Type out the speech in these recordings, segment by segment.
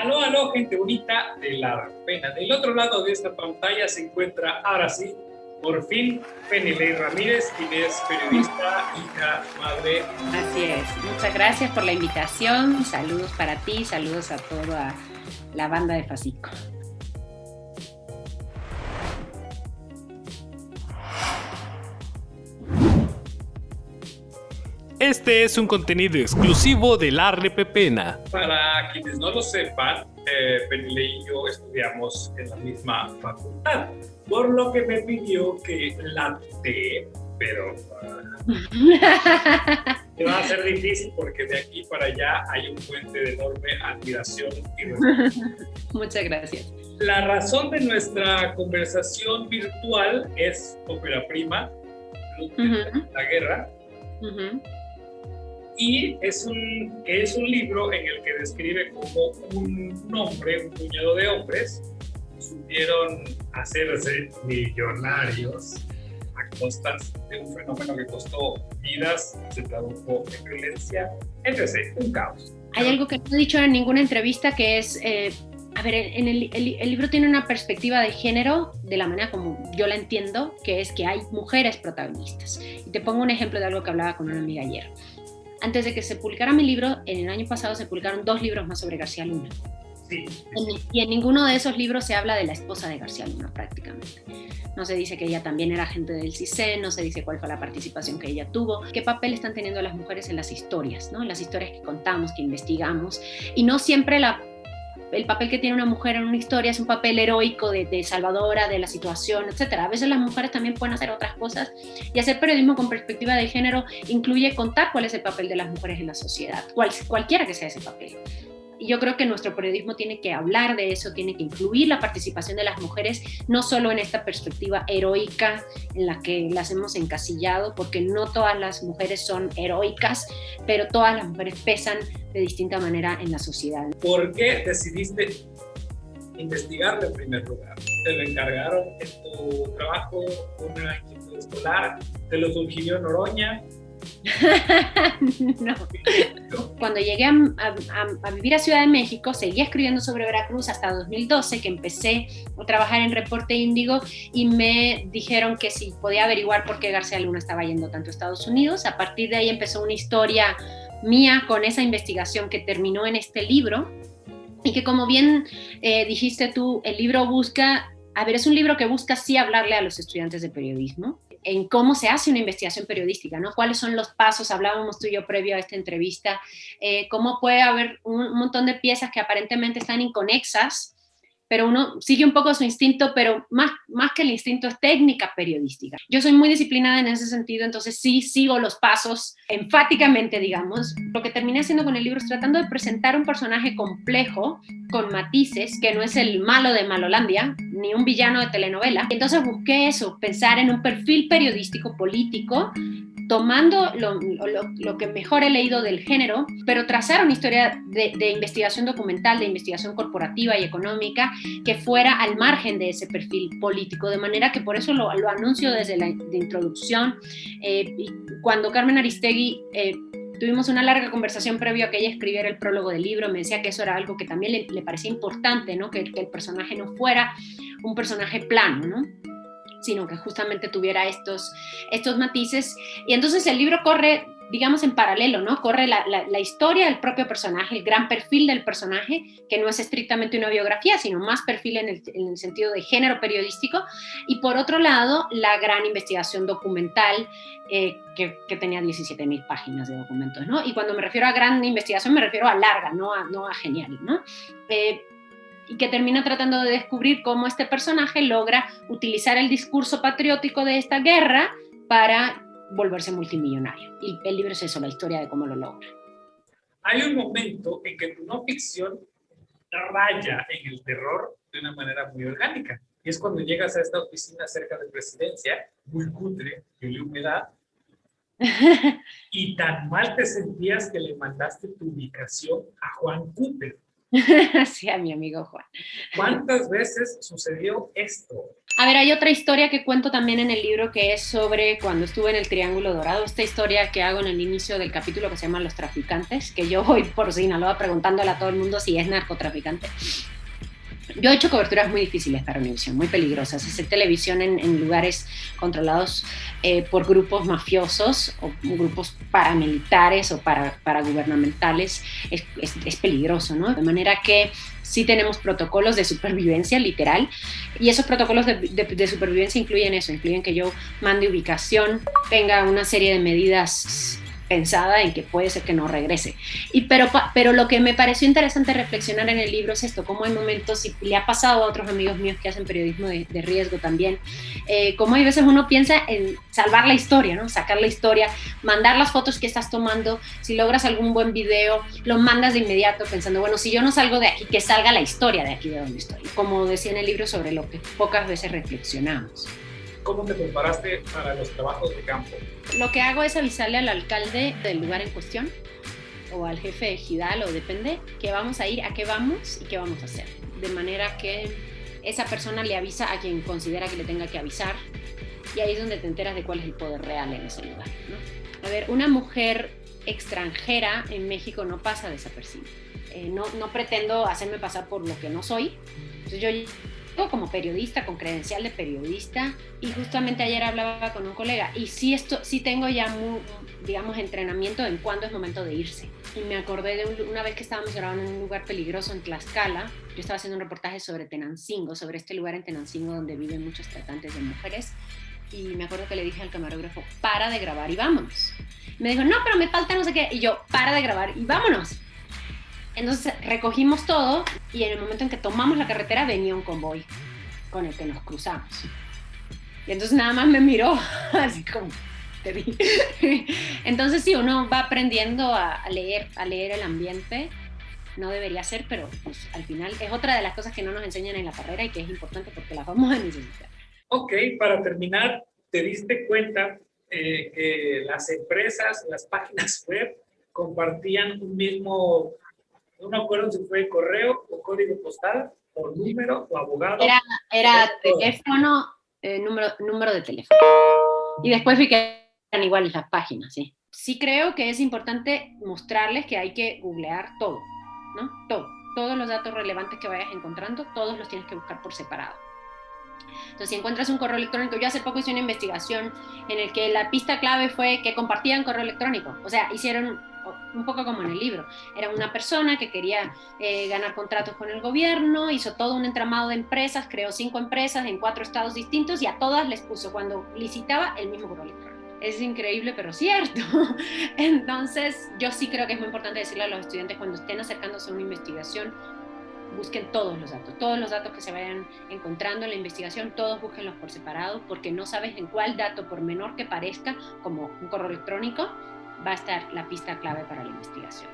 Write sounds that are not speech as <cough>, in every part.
Aló, aló, gente bonita de la pena. Del otro lado de esta pantalla se encuentra, ahora sí, por fin, Penilei Ramírez, quien es periodista, hija, madre. Así es. Muchas gracias por la invitación. Saludos para ti, saludos a toda la banda de Facico. Este es un contenido exclusivo de la Repepena. Para quienes no lo sepan, eh, y yo estudiamos en la misma facultad, por lo que me pidió que la T, pero uh, <laughs> va a ser difícil porque de aquí para allá hay un puente de enorme admiración y respeto. Muchas gracias. La razón de nuestra conversación virtual es ópera prima, La Guerra. Y es un, es un libro en el que describe cómo un hombre, un puñado de hombres, supieron hacerse millonarios a costas de un fenómeno que costó vidas, se tradujo en violencia, etc. Un caos. Hay algo que no he dicho en ninguna entrevista que es, eh, a ver, en el, el, libro tiene una perspectiva de género de la manera como yo la entiendo, que es que hay mujeres protagonistas. Y te pongo un ejemplo de algo que hablaba con una amiga ayer antes de que se publicara mi libro, en el año pasado se publicaron dos libros más sobre García Luna. Sí, Y en ninguno de esos libros se habla de la esposa de García Luna prácticamente. No se dice que ella también era agente del CISEN, no se dice cuál fue la participación que ella tuvo, qué papel están teniendo las mujeres en las historias, ¿no? en las historias que contamos, que investigamos. Y no siempre la el papel que tiene una mujer en una historia es un papel heroico de, salvadora de la situación, etc. A veces las mujeres también pueden hacer otras cosas y hacer periodismo con perspectiva de género incluye contar cuál es el papel de las mujeres en la sociedad, cual, cualquiera que sea ese papel. Y yo creo que nuestro periodismo tiene que hablar de eso, tiene que incluir la participación de las mujeres, no solo en esta perspectiva heroica en la que las hemos encasillado, porque no todas las mujeres son heroicas, pero todas las mujeres pesan de distinta manera en la sociedad. ¿Por qué decidiste investigar en primer lugar? ¿Te lo encargaron en tu trabajo, una inquietud escolar? ¿Te lo sugirió Noroña? <laughs> no. Cuando llegué a, vivir a Ciudad de México, seguía escribiendo sobre Veracruz hasta 2012, que empecé a trabajar en Reporte Índigo y me dijeron que si podía averiguar por qué García Luna estaba yendo tanto a Estados Unidos. A partir de ahí empezó una historia mía con esa investigación que terminó en este libro y que como bien eh, dijiste tú, el libro busca, a ver, es un libro que busca sí hablarle a los estudiantes de periodismo, en cómo se hace una investigación periodística, ¿no? ¿Cuáles son los pasos? Hablábamos tú y yo previo a esta entrevista, eh, cómo puede haber un, montón de piezas que aparentemente están inconexas, pero uno sigue un poco su instinto, pero más, más que el instinto es técnica periodística. Yo soy muy disciplinada en ese sentido, entonces sí sigo los pasos enfáticamente, digamos. Lo que terminé haciendo con el libro es tratando de presentar un personaje complejo, con matices, que no es el malo de Malolandia, ni un villano de telenovela. Entonces busqué eso, pensar en un perfil periodístico político tomando lo, que mejor he leído del género, pero trazar una historia de, investigación documental, de investigación corporativa y económica que fuera al margen de ese perfil político, de manera que por eso lo, anuncio desde la introducción. Eh, cuando Carmen Aristegui... Eh, tuvimos una larga conversación previo a que ella escribiera el prólogo del libro, me decía que eso era algo que también le, parecía importante, ¿no? que, que el personaje no fuera un personaje plano, ¿no? Sino que justamente tuviera estos, estos matices. Y entonces el libro corre, digamos, en paralelo, ¿no? Corre la, la, historia del propio personaje, el gran perfil del personaje, que no es estrictamente una biografía, sino más perfil en el, en el sentido de género periodístico. Y por otro lado, la gran investigación documental, eh, que, que, tenía 17.000 páginas de documentos, ¿no? Y cuando me refiero a gran investigación, me refiero a larga, no a, no a genial, ¿no? Eh, y que termina tratando de descubrir cómo este personaje logra utilizar el discurso patriótico de esta guerra para volverse multimillonario. Y el libro es eso, la historia de cómo lo logra. Hay un momento en que tu no ficción raya en el terror de una manera muy orgánica. Y es cuando llegas a esta oficina cerca de presidencia, muy cutre, de humedad, <laughs> y tan mal te sentías que le mandaste tu ubicación a Juan Cooper. <laughs> sí, a mi amigo Juan. ¿Cuántas veces sucedió esto? A ver, hay otra historia que cuento también en el libro que es sobre cuando estuve en el Triángulo Dorado, esta historia que hago en el inicio del capítulo que se llama Los Traficantes, que yo voy por Sinaloa preguntándole a todo el mundo si es narcotraficante. Yo he hecho coberturas muy difíciles para Univision, muy peligrosas. Hacer televisión en, lugares controlados eh, por grupos mafiosos o grupos paramilitares o para, paragubernamentales es, es, peligroso, ¿no? De manera que sí tenemos protocolos de supervivencia, literal, y esos protocolos de, de, supervivencia incluyen eso, incluyen que yo mande ubicación, tenga una serie de medidas pensada en que puede ser que no regrese. Y pero, pero lo que me pareció interesante reflexionar en el libro es esto, cómo hay momentos, y le ha pasado a otros amigos míos que hacen periodismo de, riesgo también, eh, cómo hay veces uno piensa en salvar la historia, ¿no? sacar la historia, mandar las fotos que estás tomando, si logras algún buen video, lo mandas de inmediato pensando, bueno, si yo no salgo de aquí, que salga la historia de aquí de donde estoy, como decía en el libro sobre lo que pocas veces reflexionamos. ¿Cómo te preparaste para los trabajos de campo? Lo que hago es avisarle al alcalde del lugar en cuestión o al jefe de Gidal o depende, que vamos a ir, a qué vamos y qué vamos a hacer. De manera que esa persona le avisa a quien considera que le tenga que avisar y ahí es donde te enteras de cuál es el poder real en ese lugar. A ver, una mujer extranjera en México no pasa desapercibida. Eh, no, no pretendo hacerme pasar por lo que no soy. Entonces yo como periodista, con credencial de periodista, y justamente ayer hablaba con un colega, y sí, esto, sí tengo ya, digamos, entrenamiento en cuándo es momento de irse. Y me acordé de una vez que estábamos grabando en un lugar peligroso en Tlaxcala, yo estaba haciendo un reportaje sobre Tenancingo, sobre este lugar en Tenancingo donde viven muchos tratantes de mujeres, y me acuerdo que le dije al camarógrafo, para de grabar y vámonos. Me dijo, no, pero me falta no sé qué, y yo, para de grabar y vámonos. Entonces recogimos todo y en el momento en que tomamos la carretera venía un convoy con el que nos cruzamos. Y entonces nada más me miró <laughs> así como, te vi. Entonces sí, uno va aprendiendo a, leer, a leer el ambiente. No debería ser, pero pues, al final es otra de las cosas que no nos enseñan en la carrera y que es importante porque la vamos a necesitar. Ok, para terminar, ¿te diste cuenta eh, que las empresas, las páginas <laughs> web compartían un mismo no me acuerdo si fue correo o código postal, o número, o abogado. Era, era teléfono, eh, número, número de teléfono. Y después vi que eran iguales las páginas, sí. Sí creo que es importante mostrarles que hay que googlear todo, ¿no? Todo. Todos los datos relevantes que vayas encontrando, todos los tienes que buscar por separado. Entonces, si encuentras un correo electrónico, yo hace poco hice una investigación en el que la pista clave fue que compartían correo electrónico. O sea, hicieron un poco como en el libro. Era una persona que quería eh, ganar contratos con el gobierno, hizo todo un entramado de empresas, creó cinco empresas en cuatro estados distintos y a todas les puso cuando licitaba el mismo correo electrónico. Es increíble, pero cierto. <laughs> Entonces, yo sí creo que es muy importante decirle a los estudiantes cuando estén acercándose a una investigación, busquen todos los datos, todos los datos que se vayan encontrando en la investigación, todos búsquenlos por separado, porque no sabes en cuál dato, por menor que parezca, como un correo electrónico, va a estar la pista clave para la investigación.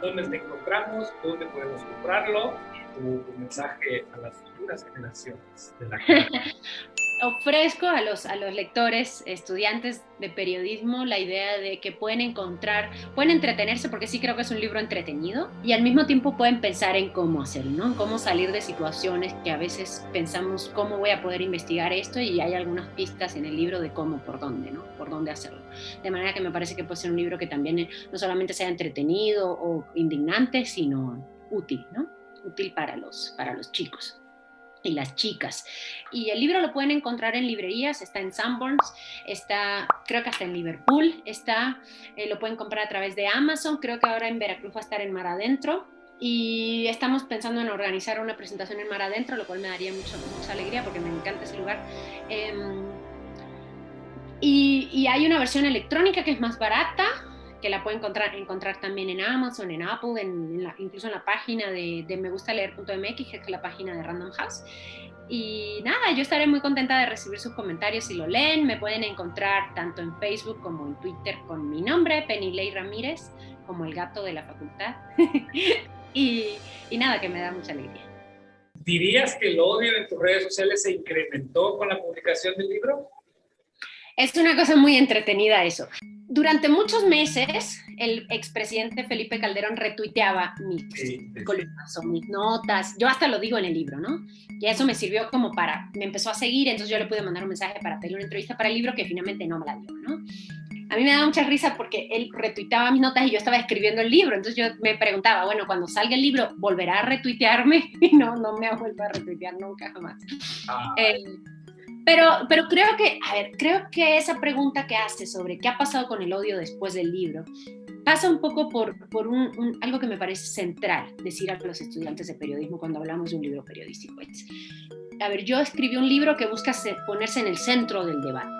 ¿Dónde te encontramos? ¿Dónde podemos comprarlo? Y tu, mensaje a las futuras generaciones de la <laughs> ofrezco a los, a los lectores, estudiantes de periodismo, la idea de que pueden encontrar, pueden entretenerse, porque sí creo que es un libro entretenido, y al mismo tiempo pueden pensar en cómo hacerlo, ¿no? Cómo salir de situaciones que a veces pensamos, ¿cómo voy a poder investigar esto? Y hay algunas pistas en el libro de cómo, por dónde, ¿no? Por dónde hacerlo. De manera que me parece que puede ser un libro que también eh, no solamente sea entretenido o indignante, sino útil, ¿no? Útil para los, para los chicos y las chicas. Y el libro lo pueden encontrar en librerías, está en Sanborns, está creo que hasta en Liverpool, está, eh, lo pueden comprar a través de Amazon, creo que ahora en Veracruz va a estar en Mar Adentro. Y estamos pensando en organizar una presentación en Mar Adentro, lo cual me daría mucho, mucha alegría porque me encanta ese lugar. Em, y, y hay una versión electrónica que es más barata, que la pueden encontrar, encontrar también en Amazon, en Apple, en, incluso en la página de, de megustaleer.mx, que es la página de Random House. Y nada, yo estaré muy contenta de recibir sus comentarios si lo leen. Me pueden encontrar tanto en Facebook como en Twitter con mi nombre, Penilei Ramírez, como el gato de la facultad. <laughs> y, y nada, que me da mucha alegría. ¿Dirías que el odio en tus redes sociales se incrementó con la publicación del libro? Es una cosa muy entretenida eso. Durante muchos meses, el expresidente Felipe Calderón retuiteaba mis columnas o mis notas. Yo hasta lo digo en el libro, ¿no? Y eso me sirvió como para, me empezó a seguir, entonces yo le pude mandar un mensaje para pedirle una entrevista para el libro que finalmente no me la dio, ¿no? A mí me da mucha risa porque él retuiteaba mis notas y yo estaba escribiendo el libro, entonces yo me preguntaba, bueno, cuando salga el libro, ¿volverá a retuitearme? <laughs> Y no, no me ha vuelto a retuitear nunca jamás. Ah. Eh, pero, pero creo que, a ver, creo que esa pregunta que hace sobre qué ha pasado con el odio después del libro pasa un poco por, por un, algo que me parece central decir a los estudiantes de periodismo cuando hablamos de un libro periodístico. Es, a ver, yo escribí un libro que busca ponerse en el centro del debate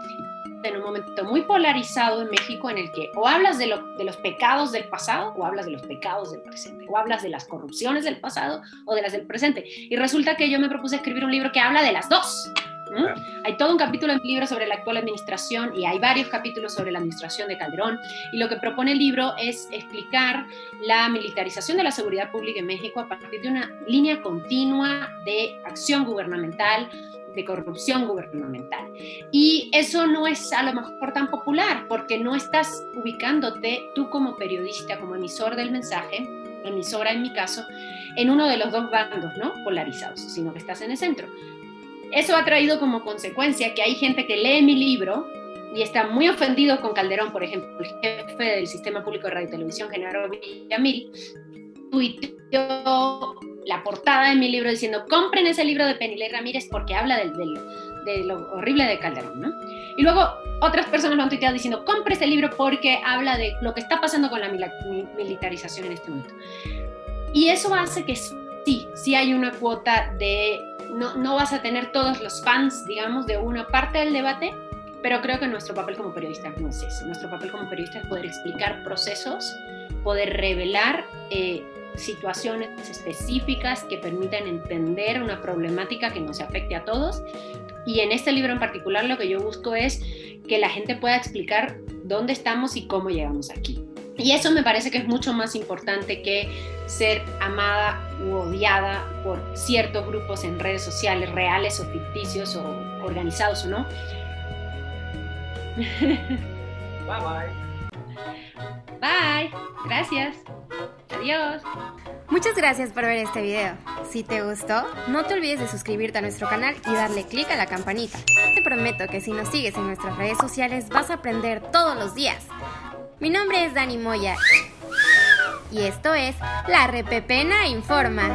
en un momento muy polarizado en México en el que o hablas de, lo, de, los pecados del pasado o hablas de los pecados del presente, o hablas de las corrupciones del pasado o de las del presente. Y resulta que yo me propuse escribir un libro que habla de las dos. Hay todo un capítulo en el libro sobre la actual administración y hay varios capítulos sobre la administración de Calderón. Y lo que propone el libro es explicar la militarización de la seguridad pública en México a partir de una línea continua de acción gubernamental, de corrupción gubernamental. Y eso no es a lo mejor tan popular porque no estás ubicándote tú como periodista, como emisor del mensaje, emisora en mi caso, en uno de los dos bandos ¿no? polarizados, sino que estás en el centro. Eso ha traído como consecuencia que hay gente que lee mi libro y está muy ofendido con Calderón, por ejemplo, el jefe del Sistema Público de Radio y Televisión, Genaro Villamil, tuiteó la portada de mi libro diciendo, compren ese libro de Penilei Ramírez porque habla del, de lo horrible de Calderón, ¿no? Y luego otras personas lo han tuiteado diciendo, compre ese libro porque habla de lo que está pasando con la militarización en este momento. Y eso hace que sí, sí hay una cuota de no, vas a tener todos los fans, digamos, de una parte del debate, pero creo que nuestro papel como periodistas no es eso. Nuestro papel como periodistas es poder explicar procesos, poder revelar eh, situaciones específicas que permitan entender una problemática que nos afecte a todos. Y en este libro en particular lo que yo busco es que la gente pueda explicar dónde estamos y cómo llegamos aquí. Y eso me parece que es mucho más importante que ser amada u odiada por ciertos grupos en redes sociales, reales o ficticios o organizados o no. Bye bye. Bye. Gracias. Adiós. Muchas gracias por ver este video. Si te gustó, no te olvides de suscribirte a nuestro canal y darle clic a la campanita. Te prometo que si nos sigues en nuestras redes sociales vas a aprender todos los días. Mi nombre es Dani Moya y esto es La Repepena Informa.